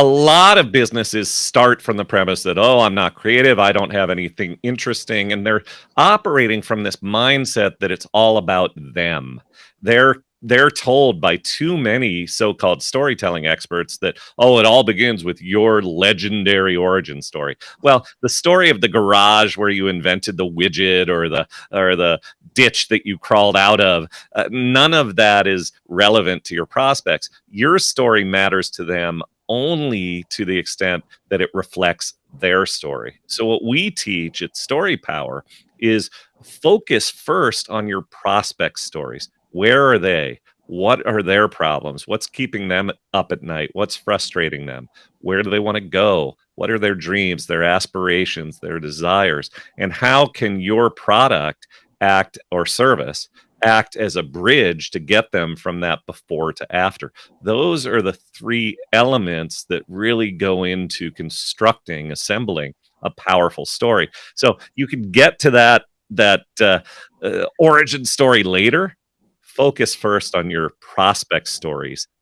A lot of businesses start from the premise that, "Oh, I'm not creative, I don't have anything interesting," and they're operating from this mindset that it's all about them. They're they're told by too many so-called storytelling experts that, "Oh, it all begins with your legendary origin story." Well, the story of the garage where you invented the widget or the or the ditch that you crawled out of, uh, none of that is relevant to your prospects. Your story matters to them only to the extent that it reflects their story. So what we teach at Story Power is focus first on your prospects' stories. Where are they? What are their problems? What's keeping them up at night? What's frustrating them? Where do they wanna go? What are their dreams, their aspirations, their desires? And how can your product act or service act as a bridge to get them from that before to after? Those are the 3 elements that really go into constructing, assembling a powerful story. So you can get to that that, uh, uh, origin story later. Focus first on your prospect stories.